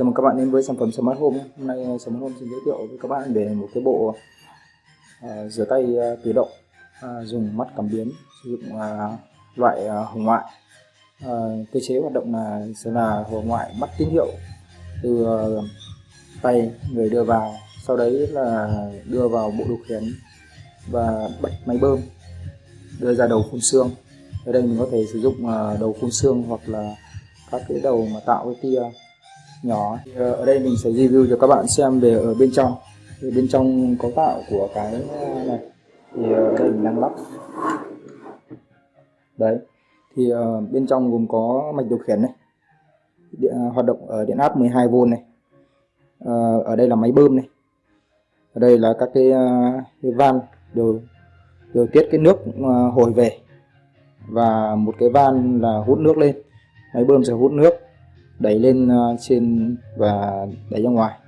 Chào mừng các bạn đến với sản phẩm Smart Home. Hôm nay ờ, Smart Home xin giới thiệu với các bạn về một cái bộ uh, rửa tay uh, tự động uh, dùng mắt cảm biến sử dụng uh, loại uh, hồng ngoại. Uh, cơ chế hoạt động là sẽ là hồng ngoại bắt tín hiệu từ uh, tay người đưa vào, sau đấy là đưa vào bộ điều khiển và bật máy bơm đưa ra đầu phun xương. Ở đây mình có thể sử dụng uh, đầu phun xương hoặc là các cái đầu mà tạo cái tia nhỏ. Thì ờ, ở đây mình sẽ review cho các bạn xem về ở bên trong. Thì bên trong cấu tạo của cái ờ, này thì ở đây mình đang lắp. Đấy. Thì uh, bên trong gồm có mạch điều khiển này điện, uh, hoạt động ở điện áp 12V này. Uh, ở đây là máy bơm này. Ở đây là các cái, uh, cái van điều điều tiết cái nước uh, hồi về. Và một cái van là hút nước lên. Máy bơm sẽ hút nước đẩy lên ờ, trên và đẩy ra ngoài.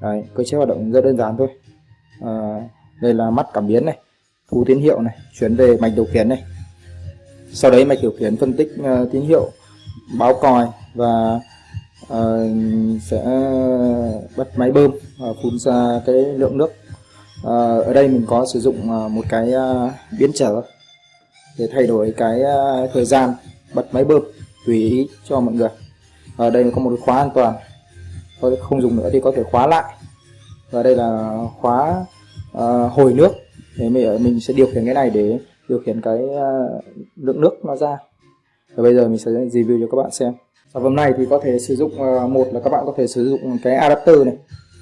Đấy, cơ chế hoạt động rất đơn giản thôi. À, đây là mắt cảm biến này thu tín hiệu này chuyển về mạch điều khiển này. Sau đấy mạch điều khiển phân tích uh, tín hiệu báo còi và uh, sẽ bật máy bơm uh, phun ra cái lượng nước. Uh, ở đây mình có sử dụng uh, một cái uh, biến trở để thay đổi cái uh, thời gian bật máy bơm tùy ý cho mọi người ở đây có một cái khóa an toàn. Tôi không dùng nữa thì có thể khóa lại. Và đây là khóa uh, hồi nước. Để mình mình sẽ điều khiển cái này để điều khiển cái uh, lượng nước nó ra. Và bây giờ mình sẽ review cho các bạn xem. Sản phẩm này thì có thể sử dụng uh, một là các bạn có thể sử dụng cái adapter này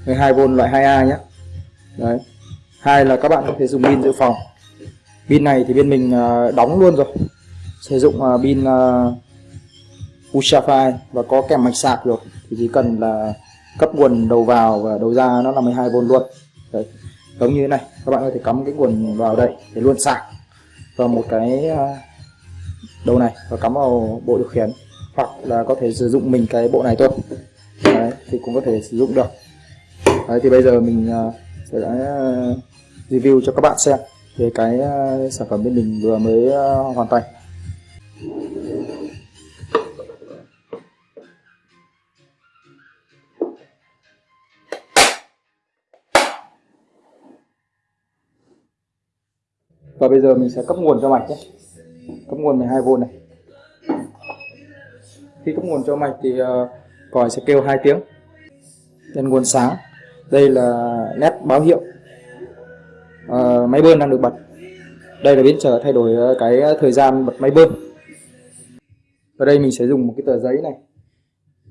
12V loại 2A nhé đấy. Hai là các bạn có thể dùng pin dự phòng. Pin này thì bên mình uh, đóng luôn rồi. Sử dụng pin uh, Ultrafine và có kèm mạch sạc rồi. Thì chỉ cần là cấp nguồn đầu vào và đầu ra nó là 12V luôn. Đấy giống như thế này. Các bạn có thể cắm cái nguồn vào đây để luôn sạc vào một cái à, đầu này và cắm vào bộ điều khiển. Hoặc là có thể sử dụng mình cái bộ này thôi. Đấy, thì cũng có thể sử dụng được. Đấy, thì bây giờ mình à, sẽ à, review cho các bạn xem về cái sản phẩm bên mình vừa mới hoàn thành. Và bây giờ mình sẽ cấp nguồn cho mạch nhé. Cấp nguồn 12V này. Khi cấp nguồn cho mạch thì uh, còi sẽ kêu hai tiếng. Đèn nguồn sáng. Đây là nét báo hiệu uh, máy bơm đang được bật. Đây là biến trở thay đổi ờ, cái thời gian bật máy bơm. Ở đây mình sẽ dùng một cái tờ giấy này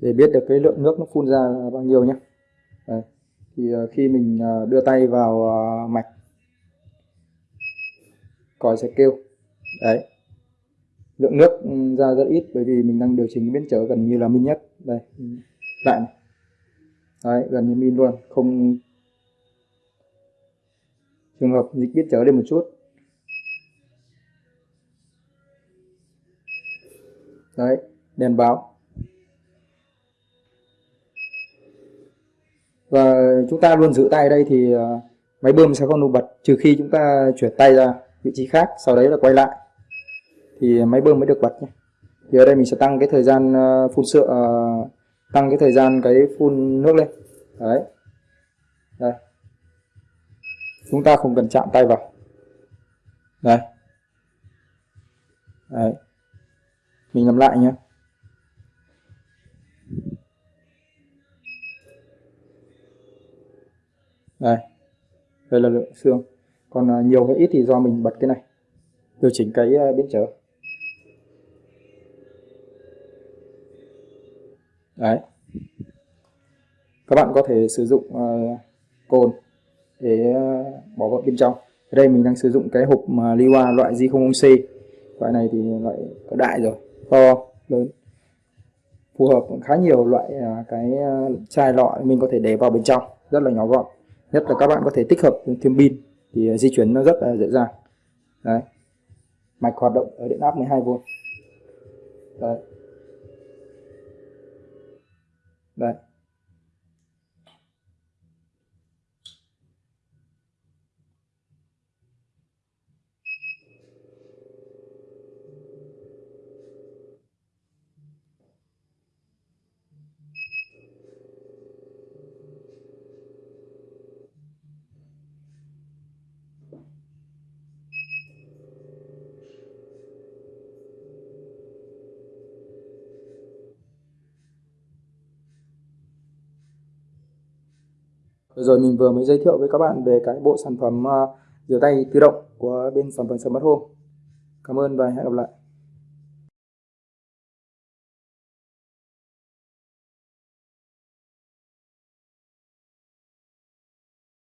để biết được cái lượng nước nó phun ra là bao nhiêu nhé. Đấy. thì uh, khi mình uh, đưa tay vào uh, mạch còi sẽ kêu. Đấy. Lượng nước ra rất ít bởi vì mình đang điều chỉnh biến trở gần như là min nhất. Đây. Lại này. đấy, gần như min luôn. Không trường hợp dịch biến trở lên một chút. Đấy, đèn báo. Và chúng ta luôn giữ tay đây thì à, máy bơm sẽ không nổ bật trừ khi chúng ta chuyển tay ra vị trí khác sau đấy là quay lại. Thì máy bơm mới được bật nhé. Thì ở đây mình sẽ tăng cái thời gian ờ, phun sữa uh, tăng cái thời gian cái phun nước lên. Đấy. Đây. Chúng ta không cần chạm tay vào. Đây. Đấy. Mình làm lại nhé. Đây. Đây là lượng xương còn à, nhiều hay ít thì do mình bật cái này. Điều chỉnh cái à, biến trở. Đấy. Các bạn có thể sử dụng uh, cồn để uh, bỏ vào bên trong. Ở đây mình đang sử dụng cái hộp uh, Liwa loại G00C loại này thì loại có đại rồi to lớn. Phù hợp khá nhiều loại uh, cái uh, chai lọ mình có thể để vào bên trong rất là nhỏ gọn. Nhất là các bạn có thể tích hợp thêm pin thì ờ, di chuyển nó rất là dễ dàng. Đấy. Mạch hoạt động ở điện áp 12V đấy. Đấy. Vừa rồi mình vừa mới giới thiệu với các bạn về cái bộ sản phẩm à, rửa tay tự động của bên sản phẩm Smart Home. Cảm ơn và hẹn gặp lại.